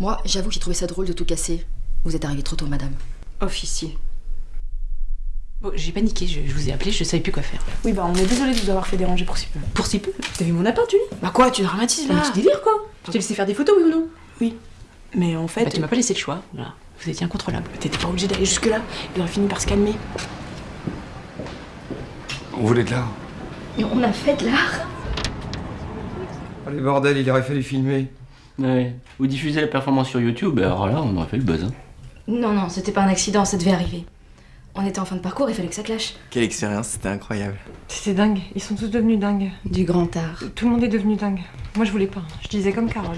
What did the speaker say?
Moi, j'avoue que j'ai trouvé ça drôle de tout casser. Vous êtes arrivé trop tôt, madame. Officier. Bon, j'ai paniqué, je, je vous ai appelé, je savais plus quoi faire. Oui, bah on est désolé de vous avoir fait déranger pour si peu. Pour si peu T'as vu mon appart, Julie Bah quoi, tu dramatises Un là petit délire, quoi. Je t'ai laissé faire des photos, oui ou non Oui. Mais en fait, Bah tu m'as pas laissé le choix, voilà. Vous étiez incontrôlable. t'étais pas obligé d'aller jusque-là. Il aurait fini par se calmer. On voulait de l'art. Mais on a fait de l'art Allez, bordel, il aurait fallu filmer. Ouais. Vous diffusez la performance sur YouTube, alors là, on aurait fait le buzz. Hein. Non, non, c'était pas un accident, ça devait arriver. On était en fin de parcours, il fallait que ça clash. Quelle expérience, c'était incroyable. C'était dingue, ils sont tous devenus dingues. Du grand art. Tout le monde est devenu dingue. Moi je voulais pas, je disais comme Carole.